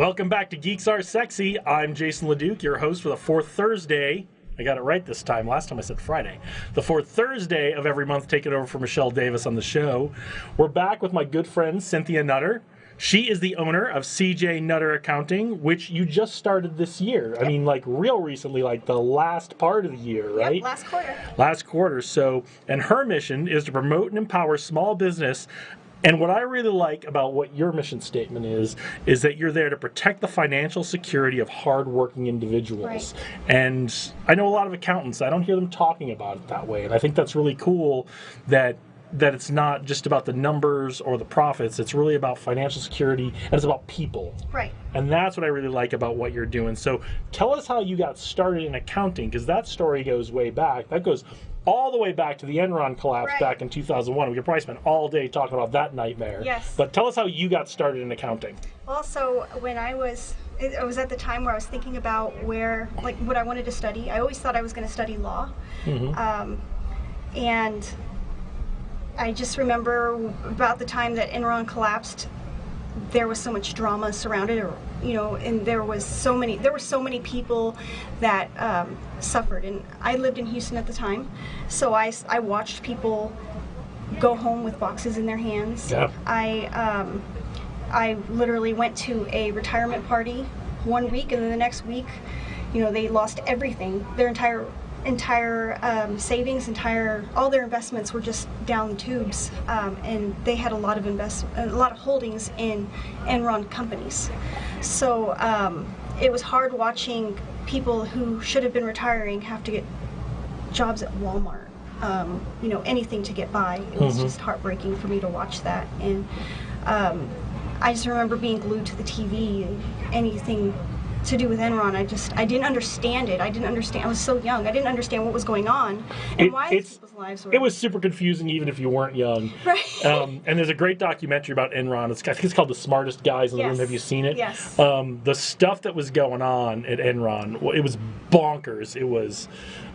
Welcome back to Geeks Are Sexy. I'm Jason LeDuc, your host for the fourth Thursday. I got it right this time. Last time I said Friday. The fourth Thursday of every month, taking over for Michelle Davis on the show. We're back with my good friend Cynthia Nutter. She is the owner of CJ Nutter Accounting, which you just started this year. I mean, like real recently, like the last part of the year, right? Yep, last quarter. last quarter. So, and her mission is to promote and empower small business. And what I really like about what your mission statement is, is that you're there to protect the financial security of hardworking individuals. Right. And I know a lot of accountants, I don't hear them talking about it that way. And I think that's really cool that that it's not just about the numbers or the profits, it's really about financial security and it's about people. Right. And that's what I really like about what you're doing. So tell us how you got started in accounting, because that story goes way back. That goes all the way back to the Enron collapse Right. back in 2001. We could probably spend all day talking about that nightmare. Yes. But tell us how you got started in accounting. Also, when I was, it was at the time where I was thinking about where, like, what I wanted to study. I always thought I was going to study law. Um, and I just remember about the time that Enron collapsed, there was so much drama surrounded it, you know, and there was so many, there were so many people that um, suffered. And I lived in Houston at the time, so I, I watched people go home with boxes in their hands. Yeah. I, um, I literally went to a retirement party one week, and then the next week, you know, they lost everything. Their entire entire um, savings, entire all their investments were just down the tubes, um, and they had a lot of invest a lot of holdings in Enron companies. So um, it was hard watching people who should have been retiring have to get jobs at Walmart. Um, you know, anything to get by. It was just heartbreaking for me to watch that. And um, I just remember being glued to the TV and anything to do with Enron. I just, I didn't understand it. I didn't understand. I was so young. I didn't understand what was going on and It- why people's lives were. It was super confusing even if you weren't young. Right. Um, and there's a great documentary about Enron. It's, I think it's called The Smartest Guys in the Yes. Room. Have you seen it? Yes. Um, the stuff that was going on at Enron, it was bonkers. It was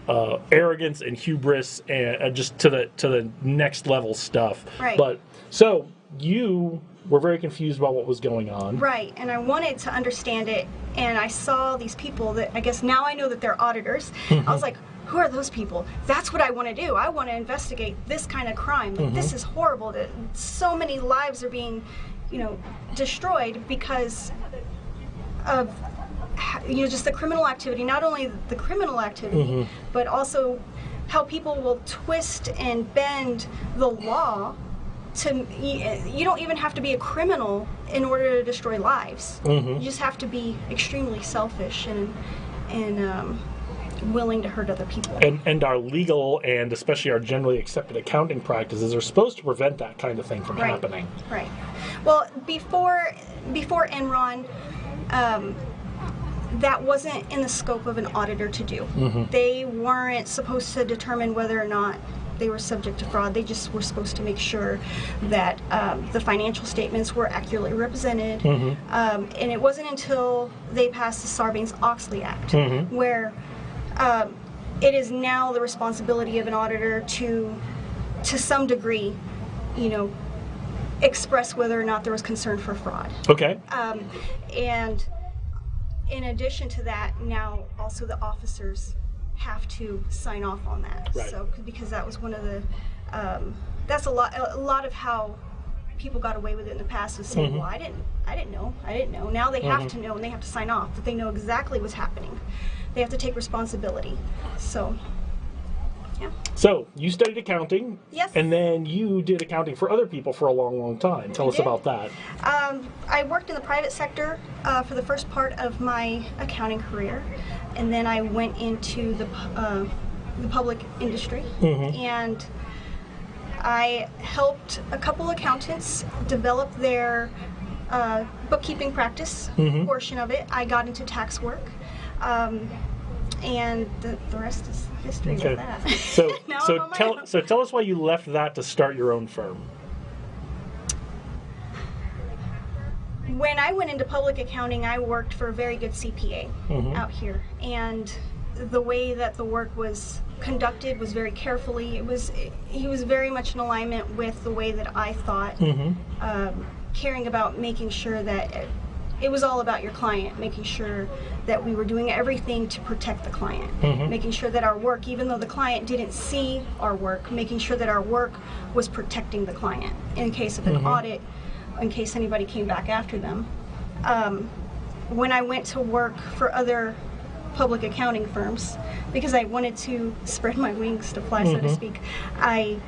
uh, arrogance and hubris and uh, just to the to the next level stuff. Right. But so you were very confused about what was going on. Right, and I wanted to understand it, and I saw these people that I guess now I know that they're auditors. I was like, who are those people? That's what I want to do. I want to investigate this kind of crime. Like, This mm-hmm. is horrible that so many lives are being, you know, destroyed because of you know just the criminal activity not only the criminal activity mm-hmm. but also how people will twist and bend the law to you, don't even have to be a criminal in order to destroy lives you just have to be extremely selfish and and um, willing to hurt other people And, and our legal and especially our generally accepted accounting practices are supposed to prevent that kind of thing from Right. happening. Right. Well, before before Enron, um, that wasn't in the scope of an auditor to do. They weren't supposed to determine whether or not they were subject to fraud. They just were supposed to make sure that um, the financial statements were accurately represented. Um, and it wasn't until they passed the Sarbanes-Oxley Act where um, it is now the responsibility of an auditor to, to some degree, you know, express whether or not there was concern for fraud. Okay. Um, and in addition to that, now also the officers have to sign off on that. Right. So because that was one of the, um, that's a lot, a lot of how people got away with it in the past was saying, Mm-hmm. well, I didn't, I didn't know, I didn't know. Now they have to know and they have to sign off that they know exactly what's happening. They have to take responsibility. So, yeah. So you studied accounting. Yes. And then you did accounting for other people for a long, long time. Tell I us did. about that. Um, I worked in the private sector uh, for the first part of my accounting career, and then I went into the uh, the public industry, and I helped a couple accountants develop their uh, bookkeeping practice portion of it. I got into tax work. Um, and the, the rest is history Okay. with that. So so tell so tell us why you left that to start your own firm. When I went into public accounting, I worked for a very good CPA mm-hmm. out here, and the way that the work was conducted was very carefully. It was he was very much in alignment with the way that I thought, mm-hmm. um, caring about making sure that it was all about your client, making sure that we were doing everything to protect the client, mm-hmm. making sure that our work, even though the client didn't see our work, making sure that our work was protecting the client in case of an audit, in case anybody came back after them. Um, when I went to work for other public accounting firms, because I wanted to spread my wings to fly, so to speak, I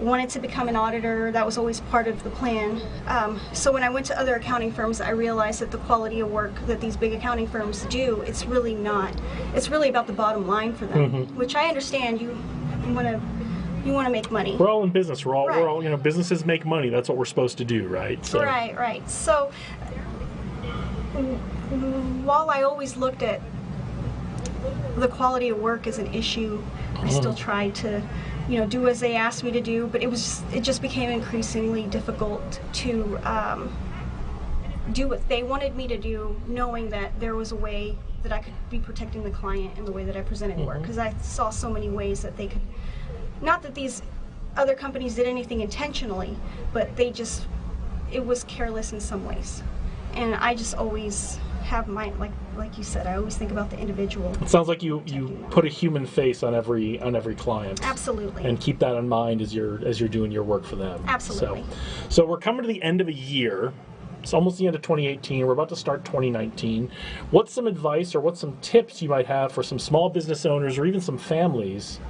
wanted to become an auditor. That was always part of the plan. Um, so when I went to other accounting firms, I realized that the quality of work that these big accounting firms do, it's really not. It's really about the bottom line for them, which I understand. You want to you want to make money. We're all in business. We're all Right. we're all you know businesses make money. That's what we're supposed to do, right? So Right, right. So while I always looked at the quality of work as an issue, I still tried to, you know, do as they asked me to do. But it was just, it just became increasingly difficult to um, do what they wanted me to do, knowing that there was a way that I could be protecting the client in the way that I presented work. Because I saw so many ways that they could, not that these other companies did anything intentionally, but they just, it was careless in some ways. And I just always have my, like, like you said, I always think about the individual. it sounds like you you put a human face on every on every client. Absolutely. and keep that in mind as you're as you're doing your work for them. Absolutely. So, so we're coming to the end of a year. It's almost the end of 2018. We're about to start 2019. What's some advice or what's some tips you might have for some small business owners or even some families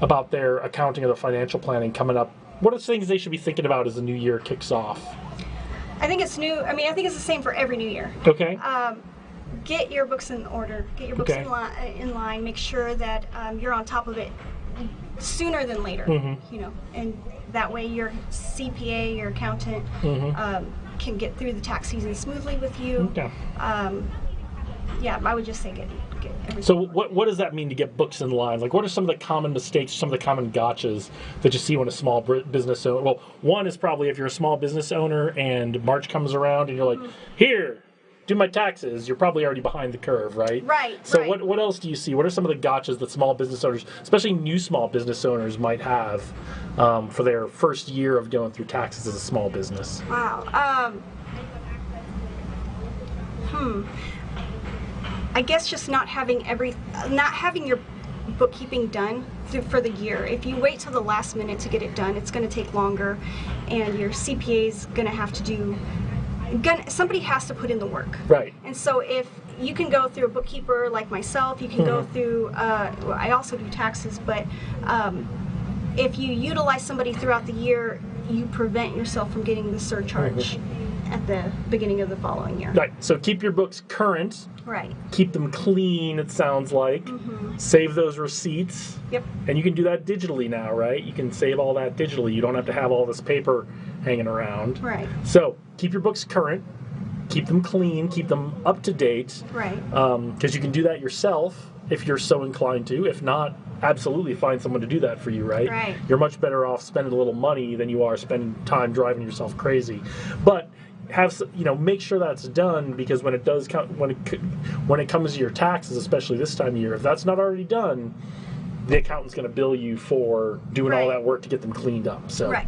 about their accounting or their financial planning coming up? What are things they should be thinking about as the new year kicks off? I think it's new. I mean, I think it's the same for every new year. Okay. um, get your books in order. Get your books Okay. in, li- in line. Make sure that um, you're on top of it sooner than later. Mm-hmm. You know, and that way your CPA, your accountant, Mm-hmm. um, can get through the tax season smoothly with you. Okay. Yeah, I would just say get get everything. So what what does that mean to get books in line? Like, what are some of the common mistakes, some of the common gotchas that you see when a small business owner? Well, one is probably if you're a small business owner and March comes around and you're like, here, do my taxes. You're probably already behind the curve, right? Right, So right. what what else do you see? What are some of the gotchas that small business owners, especially new small business owners, might have um, for their first year of going through taxes as a small business? Wow. Um, hmm. I guess just not having every, not having your bookkeeping done through, for the year. If you wait till the last minute to get it done, it's going to take longer, and your CPA is going to have to do. Gonna, somebody has to put in the work. Right. And so if you can go through a bookkeeper like myself, you can go through. Uh, well, I also do taxes, but um, if you utilize somebody throughout the year, you prevent yourself from getting the surcharge at the beginning of the following year. Right. So keep your books current. Right. Keep them clean. It sounds like. Mm-hmm. Save those receipts. Yep. And you can do that digitally now, right? You can save all that digitally. You don't have to have all this paper hanging around. Right. So keep your books current, keep them clean, keep them up to date, Right. because you can do that yourself if you're so inclined to. If not, absolutely find someone to do that for you, right? Right. You're much better off spending a little money than you are spending time driving yourself crazy. But have you know make sure that's done because when it does come when it when it comes to your taxes especially this time of year if that's not already done the accountant's going to bill you for doing all that work to get them cleaned up so Right.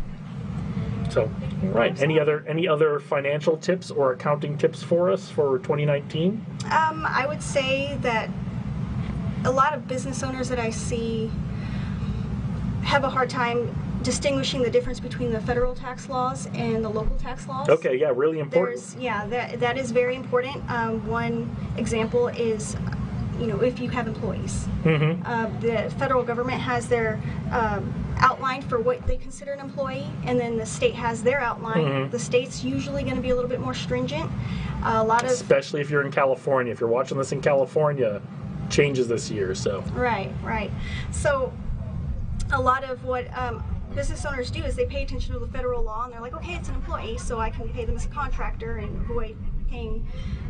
so, right. Any other any other financial tips or accounting tips for us for 2019? Um, I would say that a lot of business owners that I see have a hard time distinguishing the difference between the federal tax laws and the local tax laws. Okay, yeah, really important. There's yeah, that that is very important. Um, one example is, you know, if you have employees, Mhm. uh, the federal government has their um, outline for what they consider an employee, and then the state has their outline. Mhm. The state's usually going to be a little bit more stringent. a lot of Especially if you're in California. If you're watching this in California, changes this year. So, Right, right. So, a lot of what um, business owners do is they pay attention to the federal law and they're like, okay, it's an employee, so I can pay them as a contractor and avoid paying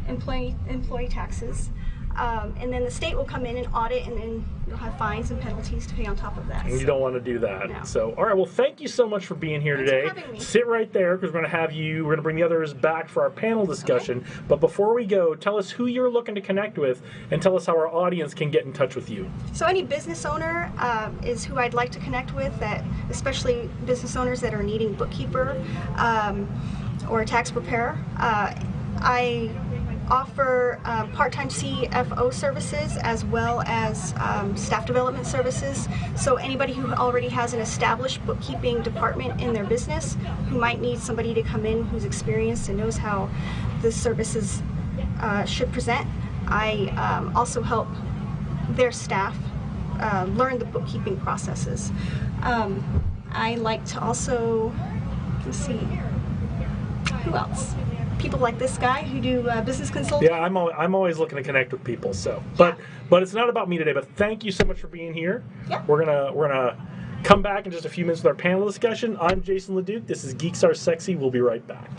employee employee taxes. Um, and then the state will come in and audit, and then you'll have fines and penalties to pay on top of that. you So- don't want to do that. No. So, all right. Well, thank you so much for being here Thanks today. Sit right there because we're going to have you. We're going to bring the others back for our panel discussion. But before we go, tell us who you're looking to connect with, and tell us how our audience can get in touch with you. So any business owner uh, is who I'd like to connect with. That especially business owners that are needing bookkeeper um, or a tax preparer. Uh, I offer um, part-time CFO services as well as um, staff development services. So anybody who already has an established bookkeeping department in their business who might need somebody to come in who's experienced and knows how the services uh, should present, I um, also help their staff uh, learn the bookkeeping processes. Um, I like to also, let's see, who else? People like this guy who do uh, business consulting. Yeah, I'm al- I'm always looking to connect with people. So, but but it's not about me today. But thank you so much for being here. Yeah. We're gonna we're gonna come back in just a few minutes with our panel discussion. I'm Jason Leduc. This is Geeks Are Sexy. We'll be right back.